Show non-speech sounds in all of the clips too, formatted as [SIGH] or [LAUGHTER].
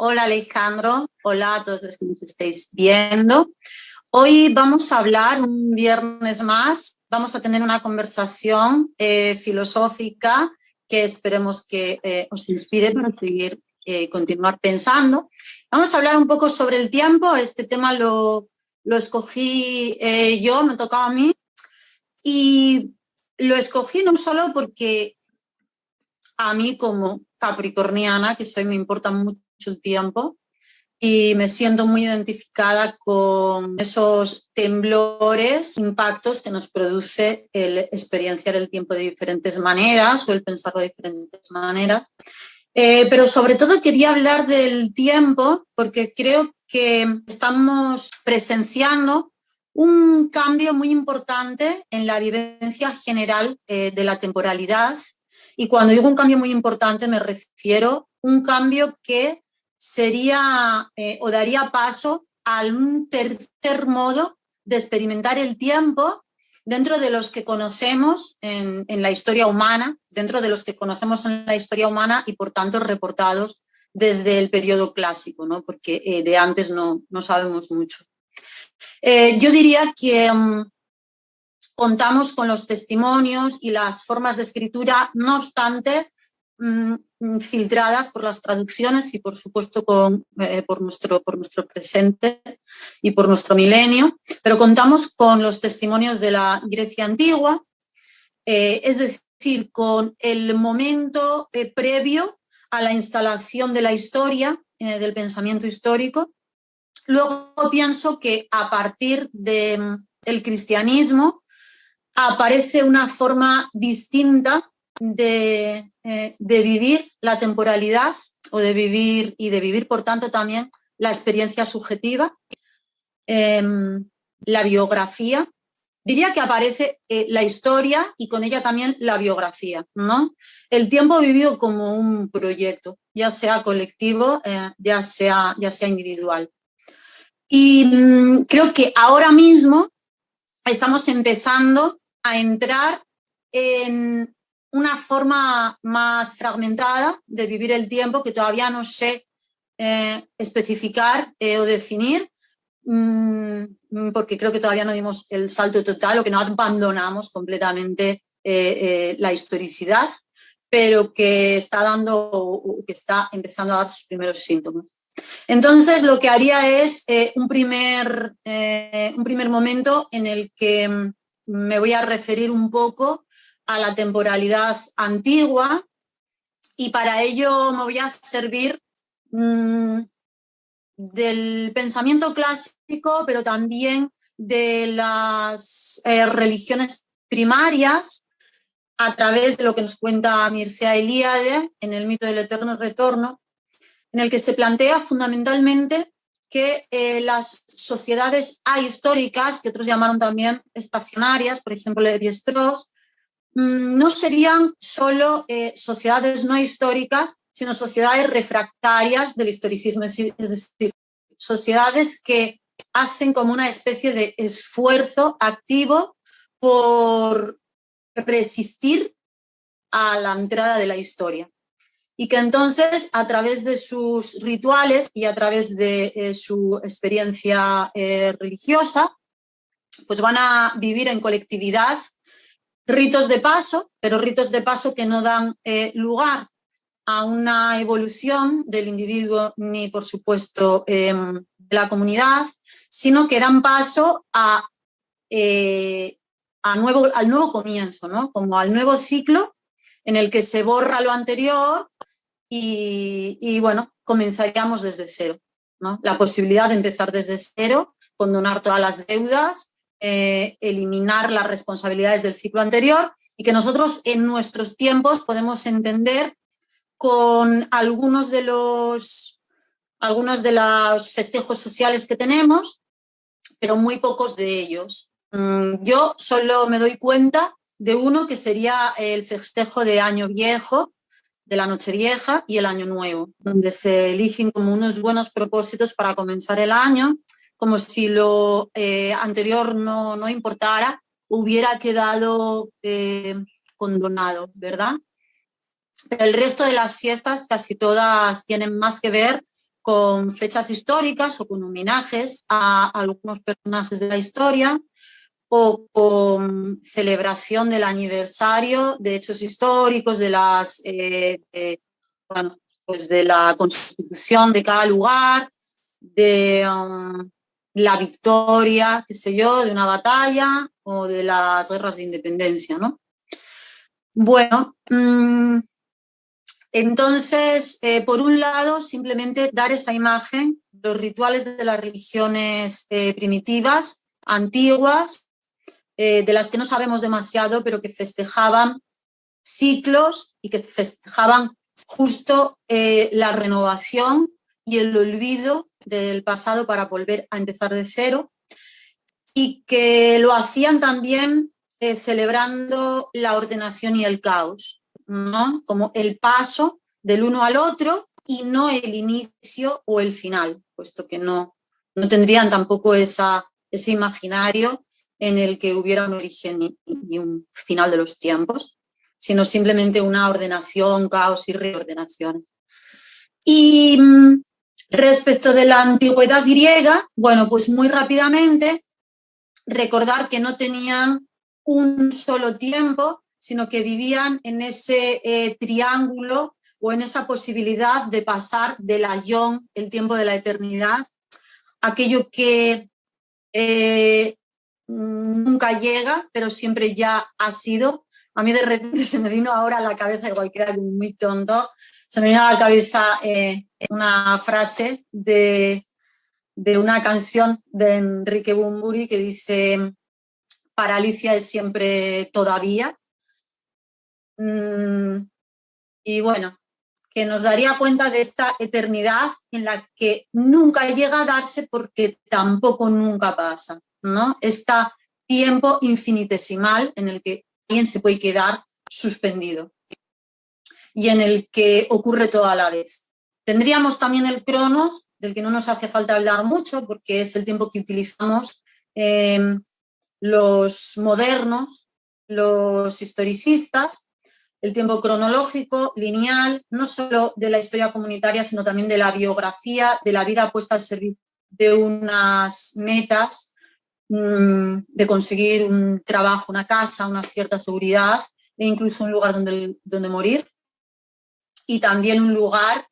Hola Alejandro, hola a todos los que nos estéis viendo. Hoy vamos a hablar un viernes más, vamos a tener una conversación eh, filosófica que esperemos que eh, os inspire para seguir, eh, continuar pensando. Vamos a hablar un poco sobre el tiempo, este tema lo, lo escogí yo, me tocaba a mí, y lo escogí no solo porque a mí como capricorniana, que soy, me importa mucho el tiempo y me siento muy identificada con esos temblores, impactos que nos produce el experienciar el tiempo de diferentes maneras o el pensarlo de diferentes maneras. Eh, pero sobre todo quería hablar del tiempo porque creo que estamos presenciando un cambio muy importante en la vivencia general eh, de la temporalidad. Y cuando digo un cambio muy importante me refiero a un cambio que sería eh, o daría paso a un tercer modo de experimentar el tiempo dentro de los que conocemos en, la historia humana, dentro de los que conocemos en la historia humana y por tanto reportados desde el periodo clásico, ¿no? porque eh, de antes no, no sabemos mucho. Eh, yo diría que mm, contamos con los testimonios y las formas de escritura, no obstante, filtradas por las traducciones y por supuesto con, eh, por, nuestro, por nuestro presente y por nuestro milenio, pero contamos con los testimonios de la Grecia antigua, eh, es decir, con el momento eh, previo a la instalación de la historia, del pensamiento histórico. Luego pienso que a partir del mm, cristianismo aparece una forma distinta de, eh, de, vivir la temporalidad o de vivir y de vivir por tanto también la experiencia subjetiva, em, la biografía. Diría que aparece eh, la historia y con ella también la biografía. ¿no? El tiempo vivido como un proyecto, ya sea colectivo, eh, ya, sea, ya sea individual. Y mm, creo que ahora mismo estamos empezando a entrar en una forma más fragmentada de vivir el tiempo que todavía no sé eh, especificar eh, o definir, mm, porque creo que todavía no dimos el salto total o que no abandonamos completamente eh, la historicidad, pero que está dando que está empezando a dar sus primeros síntomas. Entonces lo que haría es un, primer, un primer momento en el que mm, me voy a referir un poco a la temporalidad antigua y para ello me voy a servir mm, del pensamiento clásico, pero también de las eh, religiones primarias a través de lo que nos cuenta Mircea Eliade en el mito del eterno retorno, en el que se plantea fundamentalmente que eh, las sociedades ahistóricas, que otros llamaron también estacionarias, por ejemplo Levi-Strauss, no serían solo eh, sociedades no históricas, sino sociedades refractarias del historicismo, es decir, sociedades que hacen como una especie de esfuerzo activo por resistir a la entrada de la historia. Y que entonces, a través de sus rituales y a través de eh, su experiencia eh, religiosa, pues van a vivir en colectividad ritos de paso, pero ritos de paso que no dan eh, lugar a una evolución del individuo ni, por supuesto, em, de la comunidad, sino que dan paso a, eh, a nuevo, al nuevo comienzo, ¿no? como al nuevo ciclo en el que se borra lo anterior y, y bueno, comenzaríamos desde cero. ¿no? La posibilidad de empezar desde cero, condonar todas las deudas, eh, eliminar las responsabilidades del ciclo anterior y que nosotros en nuestros tiempos podemos entender con algunos de los, algunos de los festejos sociales que tenemos, pero muy pocos de ellos. Mm, yo solo me doy cuenta de uno que sería el festejo de Año Viejo, de la Noche Vieja y el Año Nuevo, donde se eligen como unos buenos propósitos para comenzar el año como si lo eh, anterior no, no, importara, hubiera quedado eh, condonado, ¿verdad? El resto de las fiestas, casi todas, tienen más que ver con fechas históricas o con homenajes a algunos personajes de la historia o con celebración del aniversario de hechos históricos, de, las, eh, pues de la constitución de cada lugar, de um, la victoria, qué sé yo, de una batalla o de las guerras de independencia, ¿no? Bueno, mm, entonces, eh, por un lado, simplemente dar esa imagen, los rituales de las religiones eh, primitivas, antiguas, eh, de las que no sabemos demasiado, pero que festejaban ciclos y que festejaban justo la renovación y el olvido del pasado para volver a empezar de cero y que lo hacían también celebrando la ordenación y el caos. ¿no? Como el paso del uno al otro y no el inicio o el final, puesto que no, no tendrían tampoco esa, ese imaginario en el que hubiera un origen y, un final de los tiempos, sino simplemente una ordenación, caos y reordenaciones. Y mm, respecto de la antigüedad griega, bueno, pues muy rápidamente recordar que no tenían un solo tiempo, sino que vivían en ese eh, triángulo o en esa posibilidad de pasar del ayón, el tiempo de la eternidad, aquello que eh, nunca llega, pero siempre ya ha sido. A mí de repente [LAUGHS] se me vino ahora a la cabeza, igual que era muy tonto, se me vino a la cabeza eh, una frase de, de una canción de Enrique Bumburi que dice, para Alicia es siempre todavía, Mm, y bueno, que nos daría cuenta de esta eternidad en la que nunca llega a darse porque tampoco nunca pasa, ¿no? Este tiempo infinitesimal en el que alguien se puede quedar suspendido y en el que ocurre todo a la vez. Tendríamos también el cronos, del que no nos hace falta hablar mucho porque es el tiempo que utilizamos eh, los modernos, los historicistas, el tiempo cronológico, lineal, no solo de la historia comunitaria, sino también de la biografía, de la vida puesta al servicio de unas metas, mm, de conseguir un trabajo, una casa, una cierta seguridad e incluso un lugar donde, donde morir. Y también un lugar,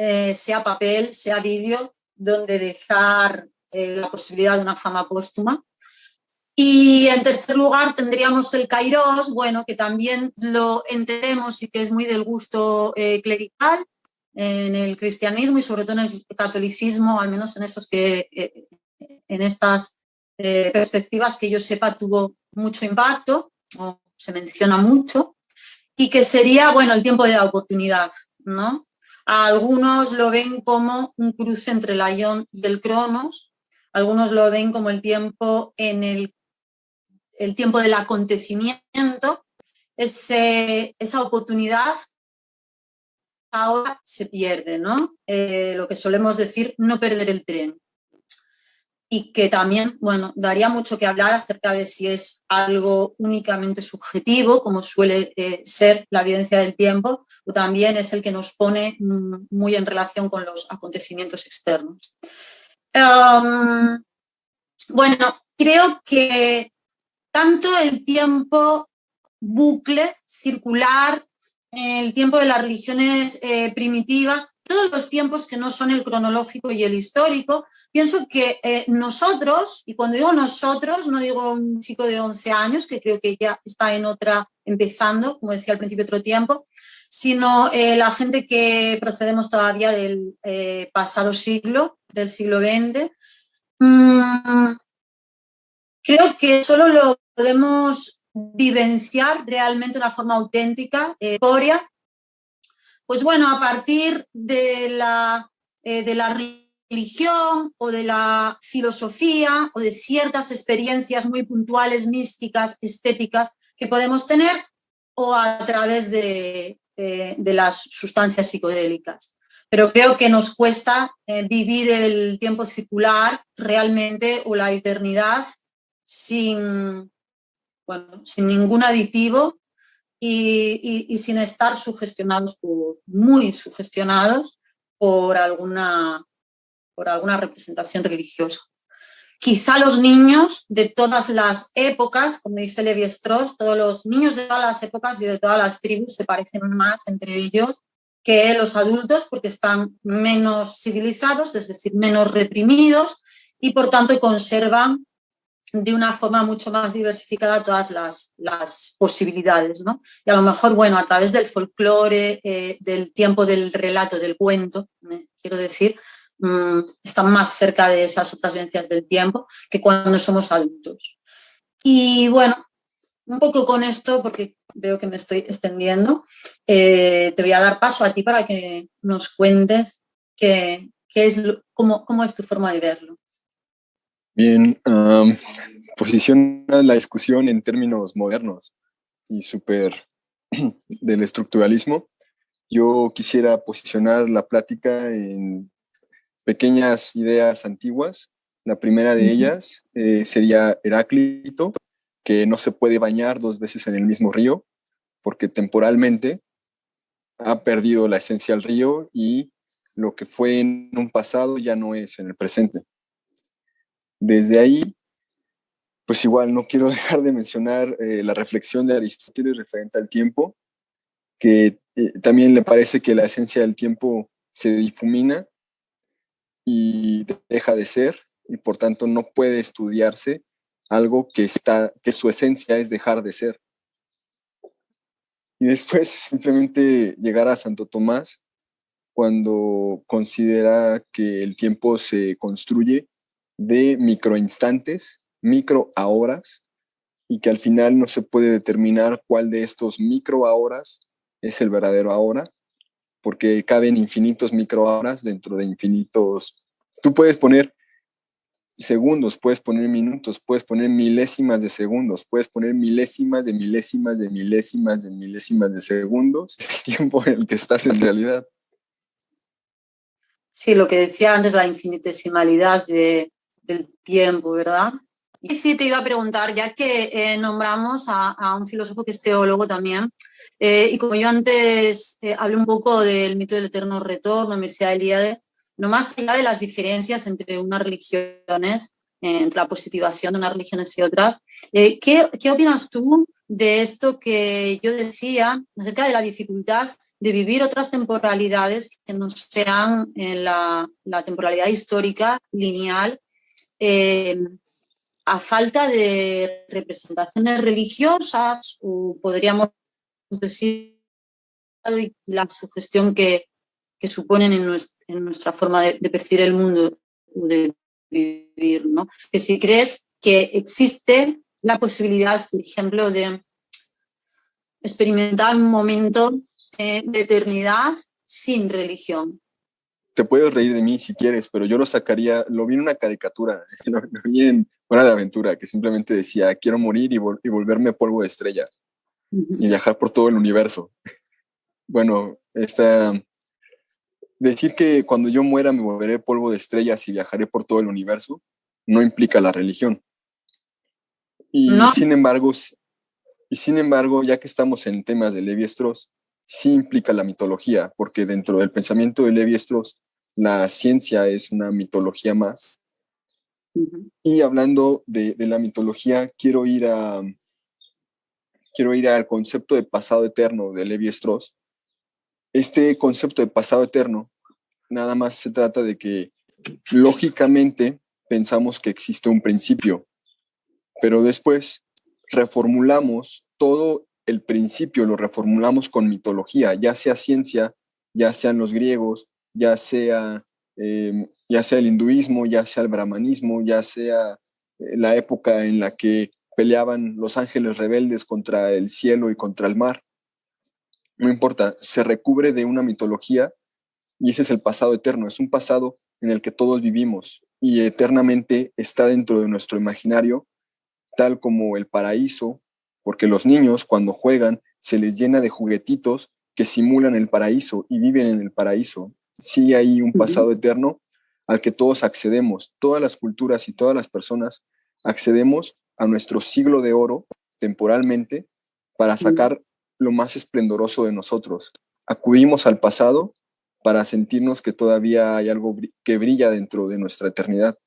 eh, sea papel, sea vídeo, donde dejar eh, la posibilidad de una fama póstuma. Y en tercer lugar tendríamos el Kairos, bueno, que también lo entendemos y que es muy del gusto eh, clerical en el cristianismo y sobre todo en el catolicismo, al menos en, esos que, en estas perspectivas que yo sepa tuvo mucho impacto, o se menciona mucho, y que sería, bueno, el tiempo de la oportunidad, ¿no? Algunos lo ven como un cruce entre el Ion y el Cronos, algunos lo ven como el tiempo en el el tiempo del acontecimiento, esa oportunidad ahora se pierde, ¿no? Eh, lo que solemos decir, no perder el tren. Y que también, bueno, daría mucho que hablar acerca de si es algo únicamente subjetivo, como suele eh, ser la vivencia del tiempo, o también es el que nos pone mm, muy en relación con los acontecimientos externos. bueno, creo que tanto el tiempo bucle, circular, el tiempo de las religiones eh, primitivas, todos los tiempos que no son el cronológico y el histórico, pienso que eh, nosotros, y cuando digo nosotros, no digo un chico de 11 años, que creo que ya está en otra, empezando, como decía al principio otro tiempo, sino eh, la gente que procedemos todavía del pasado siglo, del siglo XX, Creo que solo lo podemos vivenciar realmente de una forma auténtica, eh, pues bueno, a partir de la, eh, de la religión o de la filosofía o de ciertas experiencias muy puntuales, místicas, estéticas que podemos tener o a través de, las sustancias psicodélicas. Pero creo que nos cuesta eh, vivir el tiempo circular realmente o la eternidad sin, sin ningún aditivo y, sin estar sugestionados, muy sugestionados por alguna, por alguna representación religiosa. Quizá los niños de todas las épocas, como dice Levi Strauss, todos los niños de todas las épocas y de todas las tribus se parecen más entre ellos que los adultos porque están menos civilizados, es decir, menos reprimidos y por tanto conservan de una forma mucho más diversificada todas las, posibilidades. ¿no? Y a lo mejor, bueno, a través del folclore, eh, del tiempo del relato, del cuento, quiero decir, Mm, están más cerca de esas otras vivencias del tiempo que cuando somos adultos. Y bueno, un poco con esto, porque veo que me estoy extendiendo, eh, te voy a dar paso a ti para que nos cuentes qué, qué es, cómo, cómo, es tu forma de verlo. Bien, posiciona la discusión en términos modernos y súper [CLEARS THROAT] del estructuralismo. Yo quisiera posicionar la plática en pequeñas ideas antiguas. La primera de ellas eh, sería Heráclito, que no se puede bañar dos veces en el mismo río, porque temporalmente ha perdido la esencia del río y lo que fue en un pasado ya no es en el presente. Desde ahí, pues igual no quiero [LAUGHS] dejar de mencionar eh, la reflexión de Aristóteles referente al tiempo, que eh, también le parece que la esencia del tiempo se difumina y deja de ser y por tanto no puede estudiarse algo que, está, que su esencia es dejar de ser. Y después [LAUGHS] simplemente llegar a Santo Tomás cuando considera que el tiempo se construye de microinstantes, micro horas, y que al final no se puede determinar cuál de estos micro horas es el verdadero ahora, porque caben infinitos microhoras dentro de infinitos. Tú puedes poner segundos, puedes poner minutos, puedes poner milésimas de segundos, puedes poner milésimas de milésimas de milésimas de milésimas de segundos. Es el tiempo en el que estás en realidad. Sí, lo que decía antes, la infinitesimalidad de, del tiempo, ¿verdad? Y sí, te iba a preguntar, ya que eh, nombramos a, un filósofo que es teólogo también, eh, y como yo antes eh, hablé un poco del mito del eterno retorno, Mircea Eliade, no más allá de las diferencias entre unas religiones, entre la positivación de unas religiones y otras, ¿qué, ¿qué, opinas tú de esto que yo decía acerca de la dificultad de vivir otras temporalidades que no sean la, la temporalidad histórica, lineal, a falta de representaciones religiosas podríamos decir la sugestión que, que suponen en, nuestra, forma de, percibir el mundo de vivir, ¿no? Que si crees que existe la posibilidad, por ejemplo, de experimentar un momento de eternidad sin religión, te puedes reír de mí si quieres, pero yo lo sacaría, lo vi en una caricatura, [LAUGHS] Hora de Aventura, que simplemente decía, quiero morir y, volverme polvo de estrellas y viajar por todo el universo. [LAUGHS] Bueno, esta, decir que cuando yo muera me volveré polvo de estrellas y viajaré por todo el universo, no implica la religión. Y sin embargo, y sin embargo, ya que estamos en temas de Levi Strauss, sí implica la mitología, porque dentro del pensamiento de Levi Strauss la ciencia es una mitología más. Y hablando de, la mitología, quiero ir, a, quiero ir al concepto de pasado eterno de Levi Strauss. Este concepto de pasado eterno nada más se trata de que lógicamente pensamos que existe un principio, pero después reformulamos todo el principio, lo reformulamos con mitología, ya sea ciencia, ya sean los griegos, ya sea, em, ya sea el hinduismo, ya sea el brahmanismo, ya sea eh, la época en la que peleaban los ángeles rebeldes contra el cielo y contra el mar. No importa, se recubre de una mitología y ese es el pasado eterno, es un pasado en el que todos vivimos y eternamente está dentro de nuestro imaginario, tal como el paraíso, porque los niños cuando juegan se les llena de juguetitos que simulan el paraíso y viven en el paraíso sí hay un pasado eterno al que todos accedemos, todas las culturas y todas las personas accedemos a nuestro siglo de oro temporalmente para sacar lo más esplendoroso de nosotros. Acudimos al pasado para sentirnos que todavía hay algo que brilla dentro de nuestra eternidad?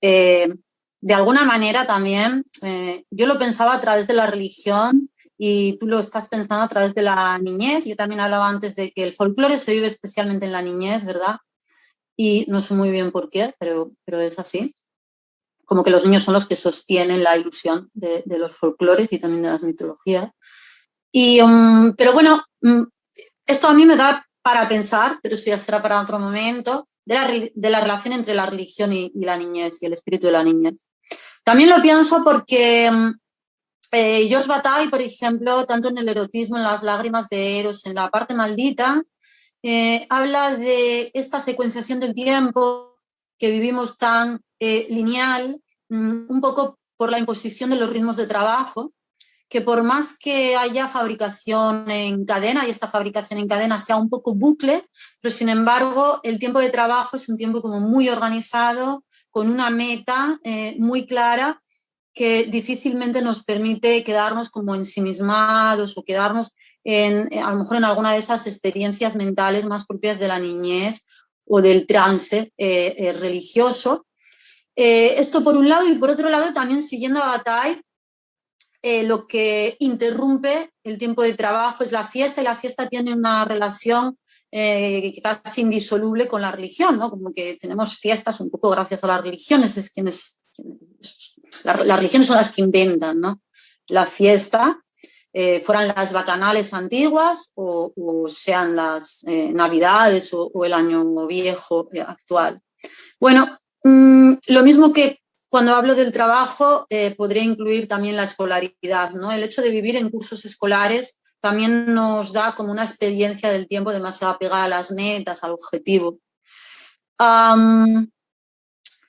Eh, de alguna manera también, eh, yo lo pensaba a través de la religión y tú lo estás pensando a través de la niñez. Yo también hablaba antes de que el folclore se vive especialmente en la niñez, ¿verdad? Y no sé muy bien por qué, pero, pero es así. Como que los niños son los que sostienen la ilusión de, los folclores y también de las mitologías. Y, um, pero bueno, mm, esto a mí me da para pensar, pero eso ya será para otro momento, de la, de la relación entre la religión y, y, la niñez y el espíritu de la niñez. También lo pienso porque mm, eh, George Bataille, por ejemplo, tanto en el erotismo, en las lágrimas de Eros, en la parte maldita, eh, habla de esta secuenciación del tiempo que vivimos tan eh, lineal, mm, un poco por la imposición de los ritmos de trabajo, que por más que haya fabricación en cadena y esta fabricación en cadena sea un poco bucle, pero sin embargo el tiempo de trabajo es un tiempo como muy organizado, con una meta muy clara que difícilmente nos permite quedarnos como ensimismados o quedarnos en, a lo mejor en alguna de esas experiencias mentales más propias de la niñez o del trance eh, eh, religioso. Eh, esto por un lado y por otro lado también siguiendo a Bataille, lo que interrumpe el tiempo de trabajo es la fiesta y la fiesta tiene una relación casi indisoluble con la religión, ¿no? como que tenemos fiestas un poco gracias a las religiones, es quienes las religiones son las que inventan ¿no? la fiesta, eh, fueran las bacanales antiguas o, sean las eh, navidades o, el año viejo eh, actual. Bueno, mm, lo mismo que cuando hablo del trabajo, podría incluir también la escolaridad. ¿no? El hecho de vivir en cursos escolares también nos da como una experiencia del tiempo demasiado pegada a las metas, al objetivo.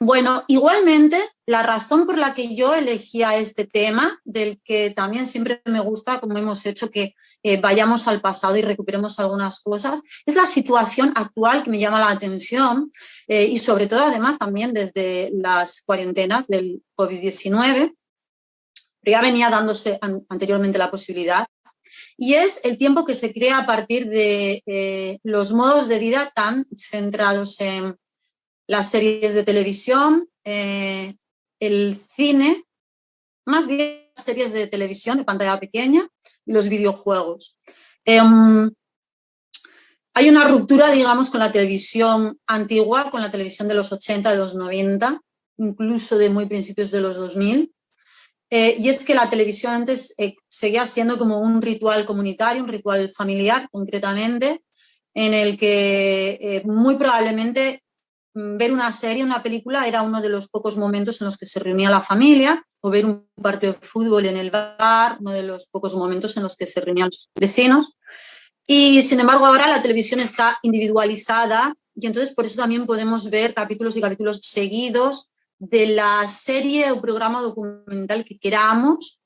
Bueno, igualmente, la razón por la que yo elegía este tema, del que también siempre me gusta, como hemos hecho, que eh, vayamos al pasado y recuperemos algunas cosas, es la situación actual que me llama la atención eh, y sobre todo, además, también desde las cuarentenas del COVID-19, pero ya venía dándose anteriormente la posibilidad, y es el tiempo que se crea a partir de eh, los modos de vida tan centrados en las series de televisión, eh, el cine, más bien las series de televisión de pantalla pequeña y los videojuegos. Em, hay una ruptura, digamos, con la televisión antigua, con la televisión de los 80, de los 90, incluso de muy principios de los 2000. Eh, y es que la televisión antes eh, seguía siendo como un ritual comunitario, un ritual familiar concretamente, en el que muy probablemente ver una serie, una película, era uno de los pocos momentos en los que se reunía la familia, o ver un partido de fútbol en el bar, uno de los pocos momentos en los que se reunían los vecinos. Y sin embargo ahora la televisión está individualizada y entonces por eso también podemos ver capítulos y capítulos seguidos de la serie o programa documental que queramos,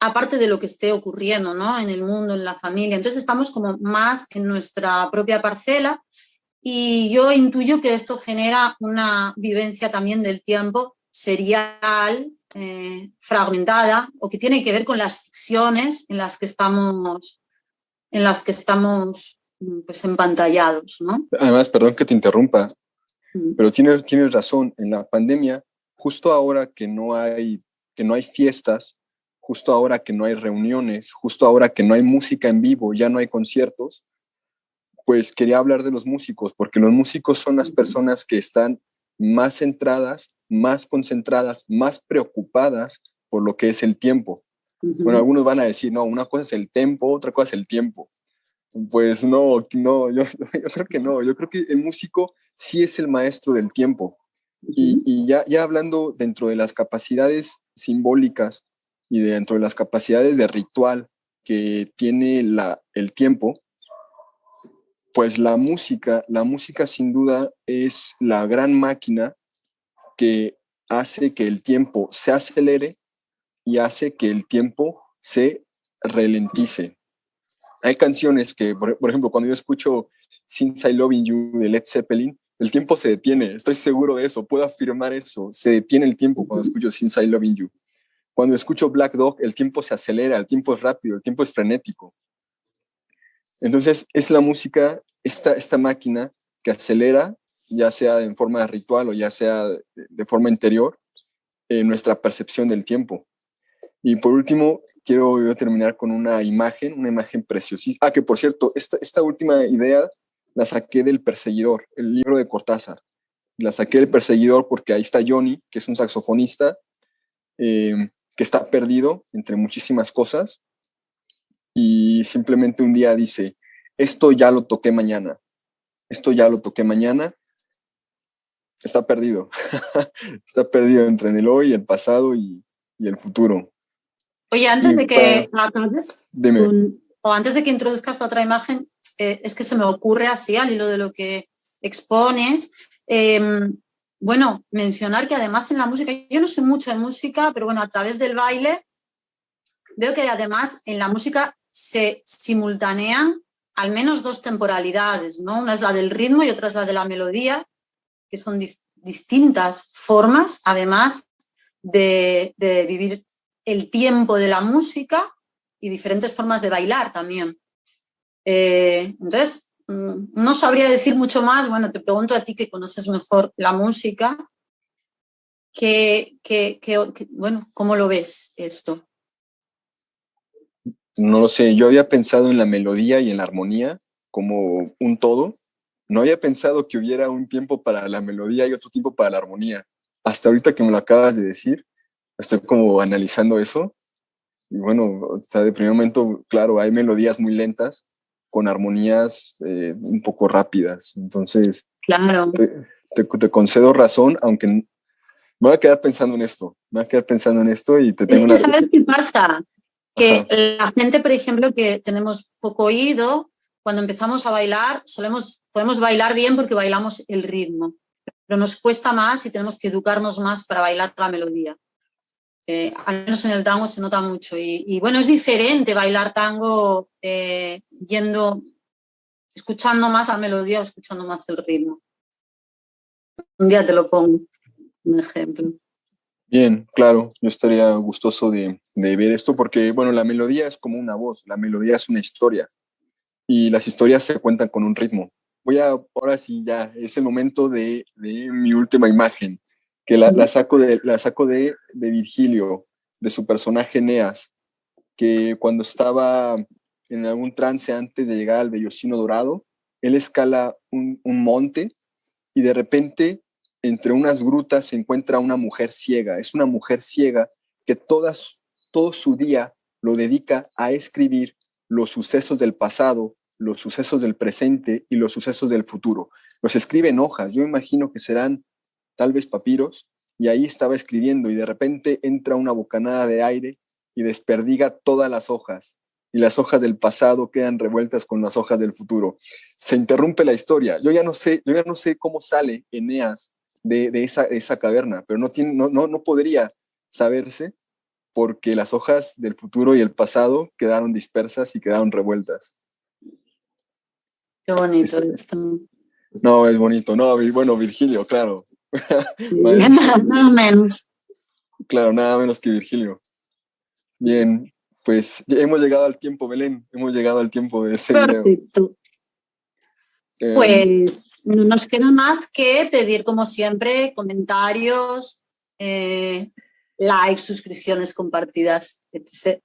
aparte de lo que esté ocurriendo ¿no? en el mundo, en la familia. Entonces estamos como más en nuestra propia parcela y yo intuyo que esto genera una vivencia también del tiempo serial, eh, fragmentada, o que tiene que ver con las ficciones en las que estamos, en las que estamos mm, pues, empantallados. ¿no? Además, perdón que te interrumpa, mm. pero tienes, tienes razón, en la pandemia, justo ahora que no, hay, que no hay fiestas, justo ahora que no hay reuniones, justo ahora que no hay música en vivo, ya no hay conciertos, pues quería hablar de los músicos, porque los músicos son las personas que están más centradas, más concentradas, más preocupadas por lo que es el tiempo. Bueno, algunos van a decir, no, una cosa es el tempo, otra cosa es el tiempo. Pues no, no, [LAUGHS] yo, creo que no, yo creo que el músico sí es el maestro del tiempo. Y, ya, ya hablando dentro de las capacidades simbólicas y dentro de las capacidades de ritual que tiene la, el tiempo, pues la música, la música sin duda es la gran máquina que hace que el tiempo se acelere y hace que el tiempo se ralentice. Hay canciones que, por, ejemplo, cuando yo escucho Since I Loving You de Led Zeppelin, el tiempo se detiene, estoy seguro de eso, puedo afirmar eso, se detiene el tiempo cuando escucho Since I Loving You. Cuando escucho Black Dog, el tiempo se acelera, el tiempo es rápido, el tiempo es frenético. Entonces, es la música esta, esta máquina que acelera, ya sea en forma de ritual o ya sea de, forma interior, eh, nuestra percepción del tiempo. Y por último, quiero terminar con una imagen, una imagen preciosísima. Ah, que por cierto, esta, esta última idea la saqué del Perseguidor, el libro de Cortázar. La saqué del Perseguidor porque ahí está Johnny, que es un saxofonista, eh, que está perdido entre muchísimas cosas y simplemente un día dice, esto ya lo toqué mañana, esto ya lo toqué mañana, está perdido, [LAUGHS] está perdido entre el hoy, el pasado y, el futuro. Oye, antes de que acabes, o antes de que introduzcas otra imagen, eh, es que se me ocurre así al hilo de lo que expones, em, bueno, mencionar que además en la música, yo no sé mucho de música, pero bueno, a través del baile veo que además en la música se simultanean al menos dos temporalidades, ¿no? Una es la del ritmo y otra es la de la melodía, que son distintas formas, además de, vivir el tiempo de la música y diferentes formas de bailar también. Eh, entonces, mm, no sabría decir mucho más, bueno, te pregunto a ti que conoces mejor la música, bueno, ¿cómo lo ves esto? No lo sé, yo había pensado en la melodía y en la armonía como un todo. No había pensado que hubiera un tiempo para la melodía y otro tiempo para la armonía. Hasta ahorita que me lo acabas de decir, estoy como analizando eso. Y bueno, o de primer momento, claro, hay melodías muy lentas con armonías eh, un poco rápidas. Entonces, claro. te, concedo razón, aunque me voy a quedar pensando en esto. Me voy a quedar pensando en esto y te tengo es que, ¿sabes qué pasa? Que la gente, por ejemplo, que tenemos poco oído, cuando empezamos a bailar, solemos, podemos bailar bien porque bailamos el ritmo, pero nos cuesta más y tenemos que educarnos más para bailar la melodía. Eh, al menos en el tango se nota mucho. Y, bueno, es diferente bailar tango eh, yendo, escuchando más la melodía o escuchando más el ritmo. Un día te lo pongo, un ejemplo. Bien, claro, yo estaría gustoso de, ver esto porque, bueno, la melodía es como una voz, la melodía es una historia y las historias se cuentan con un ritmo. Voy a, ahora sí, ya, es el momento de, mi última imagen, que la, saco, de, la saco de, Virgilio, de su personaje Eneas, que cuando estaba en algún trance antes de llegar al Bellocino Dorado, él escala un, un monte y de repente entre unas grutas se encuentra una mujer ciega. Es una mujer ciega que todas, todo su día lo dedica a escribir los sucesos del pasado, los sucesos del presente y los sucesos del futuro. Los escribe en hojas. Yo imagino que serán tal vez papiros y ahí estaba escribiendo y de repente entra una bocanada de aire y desperdiga todas las hojas y las hojas del pasado quedan revueltas con las hojas del futuro. Se interrumpe la historia. Yo ya no sé, yo ya no sé cómo sale Eneas de, esa, caverna, pero no, tiene, no, no, no podría saberse porque las hojas del futuro y el pasado quedaron dispersas y quedaron revueltas. Qué bonito esto. No, es bonito. No, bueno, Virgilio, claro. [LAUGHS] nada, menos. Claro, nada menos que Virgilio. Bien, pues hemos llegado al tiempo, Belén. Hemos llegado al tiempo de este Perfecto. Em, pues no nos queda más que pedir, como siempre, comentarios, eh, likes, suscripciones compartidas, etc.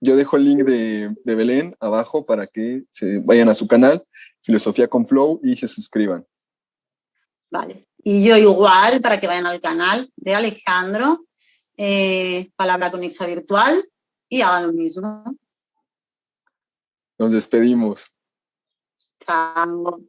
Yo dejo el link de, de, Belén abajo para que se vayan a su canal, Filosofía con Flow, y se suscriban. Vale. Y yo igual, para que vayan al canal de Alejandro, eh, Palabra Conexa Virtual, y hagan lo mismo. Nos despedimos. Ciao.